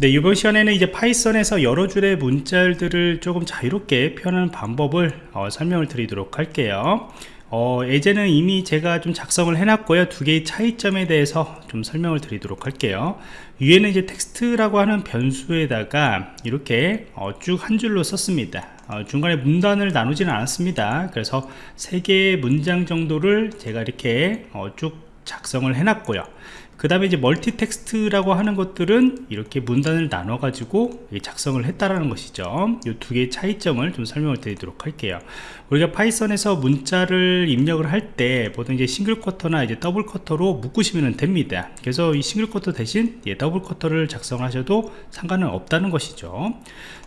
네, 이번 시간에는 이제 파이썬에서 여러 줄의 문자들을 조금 자유롭게 표현하는 방법을 어, 설명을 드리도록 할게요. 어, 예제는 이미 제가 좀 작성을 해놨고요. 두 개의 차이점에 대해서 좀 설명을 드리도록 할게요. 위에는 이제 텍스트라고 하는 변수에다가 이렇게 어, 쭉한 줄로 썼습니다. 어, 중간에 문단을 나누지는 않았습니다. 그래서 세 개의 문장 정도를 제가 이렇게 어, 쭉 작성을 해놨고요. 그 다음에 이제 multi text라고 하는 것들은 이렇게 문단을 나눠 가지고 작성을 했다라는 것이죠. 이 두 개의 차이점을 좀 설명을 드리도록 할게요. 우리가 파이썬에서 문자를 입력을 할 때 보통 이제 single quote나 이제 double quote로 묶으시면 됩니다. 그래서 이 single quote 대신 예, double quote를 작성하셔도 상관은 없다는 것이죠.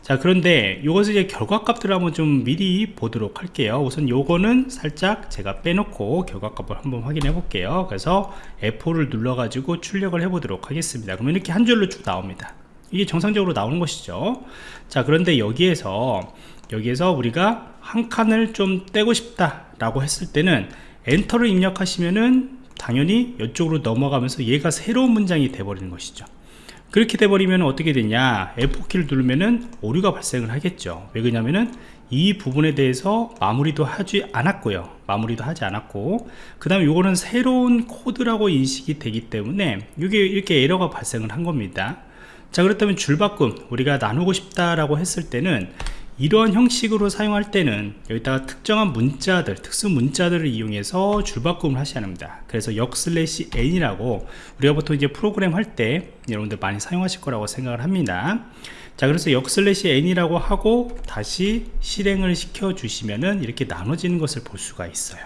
자 그런데 이것을 이제 결과값들을 한번 좀 미리 보도록 할게요. 우선 요거는 살짝 제가 빼놓고 결과값을 한번 확인해 볼게요. 그래서 F4를 눌러 가지고 출력을 해 보도록 하겠습니다. 그러면 이렇게 한 줄로 쭉 나옵니다. 이게 정상적으로 나오는 것이죠. 자 그런데 여기에서 여기에서 우리가 한 칸을 좀 떼고 싶다 라고 했을 때는 엔터를 입력하시면은 당연히 이쪽으로 넘어가면서 얘가 새로운 문장이 돼버리는 것이죠. 그렇게 돼버리면 어떻게 되냐? F4키를 누르면은 오류가 발생을 하겠죠. 왜 그러냐면은 이 부분에 대해서 마무리도 하지 않았고요. 마무리도 하지 않았고 그 다음에 이거는 새로운 코드라고 인식이 되기 때문에 이게 이렇게 에러가 발생을 한 겁니다. 자 그렇다면 줄바꿈 우리가 나누고 싶다라고 했을 때는 이러한 형식으로 사용할 때는 여기다가 특정한 문자들 특수 문자들을 이용해서 줄바꿈을 하셔야 합니다. 그래서 역 슬래시 n이라고 우리가 보통 이제 프로그램 할 때 여러분들 많이 사용하실 거라고 생각을 합니다 자 그래서 역 슬래시 n이라고 하고 다시 실행을 시켜 주시면은 이렇게 나눠지는 것을 볼 수가 있어요.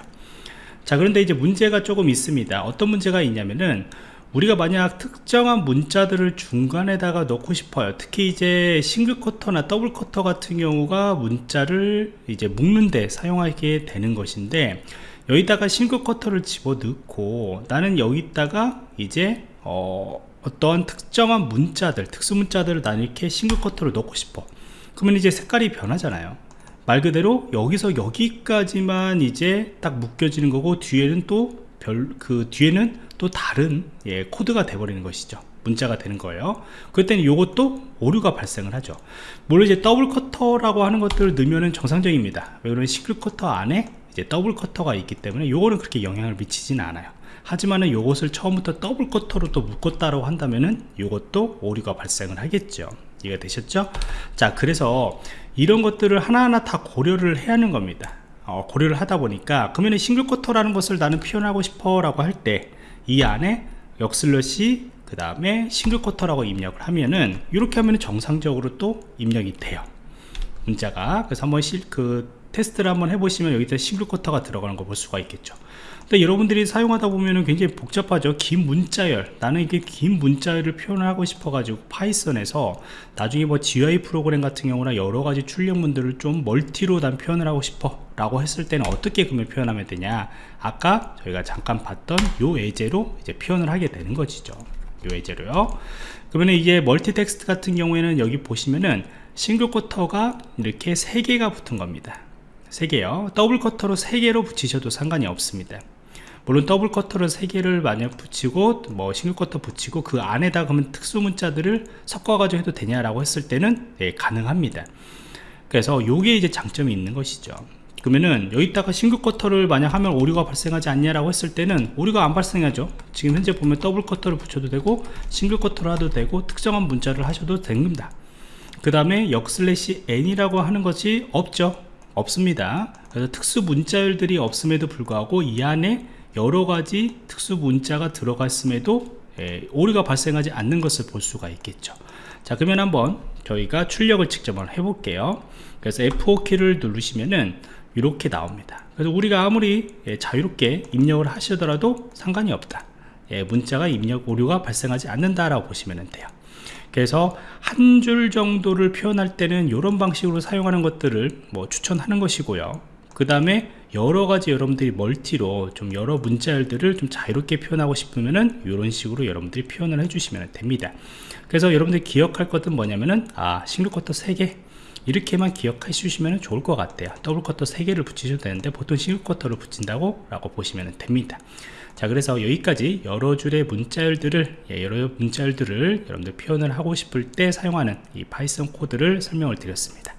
자 그런데 이제 문제가 조금 있습니다. 어떤 문제가 있냐면은 우리가 만약 특정한 문자들을 중간에다가 넣고 싶어요. 특히 이제 single quote나 double quote 같은 경우가 문자를 이제 묶는데 사용하게 되는 것인데 여기다가 single quote를 집어 넣고 나는 여기다가 이제 어, 어떠한 특정한 문자들 특수 문자들을 나는 이렇게 single quote를 넣고 싶어. 그러면 이제 색깔이 변하잖아요. 말 그대로 여기서 여기까지만 이제 딱 묶여지는 거고 뒤에는 또 별 그 뒤에는 또 다른 예, 코드가 돼버리는 것이죠. 문자가 되는 거예요. 그때는 이것도 오류가 발생을 하죠. 물론 이제 double quote라고 하는 것들을 넣으면 정상적입니다. 왜 그러면 single quote 안에 이제 double quote가 있기 때문에 요거는 그렇게 영향을 미치지는 않아요 하지만은 요것을 처음부터 double quote로 또 묶었다고 한다면은 요것도 오류가 발생을 하겠죠. 이해가 되셨죠? 자 그래서 이런 것들을 하나하나 다 고려를 해야 하는 겁니다. 어, 고려를 하다 보니까 그러면 single quote라는 것을 나는 표현하고 싶어 라고 할 때 이 안에 역슬래시 그 다음에 single quote라고 입력을 하면은 이렇게 하면 정상적으로 또 입력이 돼요. 문자가. 그래서 한번 실, 그 테스트를 한번 해보시면 여기다 single quote가 들어가는 거 볼 수가 있겠죠 근데 여러분들이 사용하다 보면은 굉장히 복잡하죠. 긴 문자열. 나는 이게 긴 문자열을 표현하고 싶어 가지고 파이썬에서 나중에 뭐 GUI 프로그램 같은 경우나 여러가지 출력문들을 좀 multi로 난 표현을 하고 싶어 라고 했을 때는 어떻게 그러면 표현하면 되냐? 아까 저희가 잠깐 봤던 요 예제로 이제 표현을 하게 되는 것이죠. 요 예제로요. 그러면 이게 multi text 같은 경우에는 여기 보시면은 single quote가 이렇게 세 개가 붙은 겁니다. 3개요. double quote로 3개로 붙이셔도 상관이 없습니다 물론 double quote를 3개를 만약 붙이고 뭐 single quote 붙이고 그 안에다 그러면 특수 문자들을 섞어 가지고 해도 되냐라고 했을 때는 네, 가능합니다. 그래서 요게 이제 장점이 있는 것이죠. 그러면은 여기다가 single quote를 만약 하면 오류가 발생하지 않냐라고 했을 때는 오류가 안 발생하죠. 지금 현재 보면 double quote를 붙여도 되고 single quote를 해도 되고 특정한 문자를 하셔도 됩니다. 그 다음에 역슬래시 n이라고 하는 것이 없죠. 없습니다. 그래서 특수 문자열들이 없음에도 불구하고 이 안에 여러가지 특수 문자가 들어갔음에도 예, 오류가 발생하지 않는 것을 볼 수가 있겠죠. 자 그러면 한번 저희가 출력을 직접 한번 해볼게요. 그래서 F4키를 누르시면은 이렇게 나옵니다. 그래서 우리가 아무리 예, 자유롭게 입력을 하시더라도 상관이 없다. 예, 문자가 입력 오류가 발생하지 않는다라고 보시면 돼요. 그래서 한 줄 정도를 표현할 때는 이런 방식으로 사용하는 것들을 뭐 추천하는 것이고요. 그 다음에 여러가지 여러분들이 멀티로 좀 여러 문자열들을 좀 자유롭게 표현하고 싶으면은 이런 식으로 여러분들이 표현을 해주시면 됩니다. 그래서 여러분들이 기억할 것은 뭐냐면은 아 single quote 3개. 이렇게만 기억해 주시면 좋을 것 같아요. double quote 3개를 붙이셔도 되는데 보통 single quote를 붙인다고 라고 보시면 됩니다. 자 그래서 여기까지 여러 줄의 문자열들을 예, 여러 문자열들을 여러분들 표현을 하고 싶을 때 사용하는 이 파이썬 코드를 설명을 드렸습니다